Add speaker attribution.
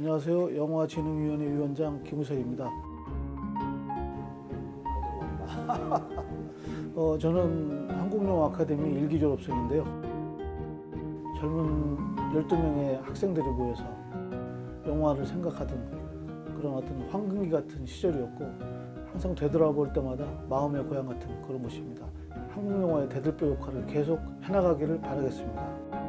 Speaker 1: 안녕하세요. 영화진흥위원회 위원장 김우석입니다. 어, 저는 한국영화 아카데미 일기 졸업생인데요. 젊은 12명의 학생들이 모여서 영화를 생각하던 그런 어떤 황금기 같은 시절이었고 항상 되돌아볼 때마다 마음의 고향 같은 그런 곳입니다. 한국 영화의 대들보 역할을 계속 해나가기를 바라겠습니다.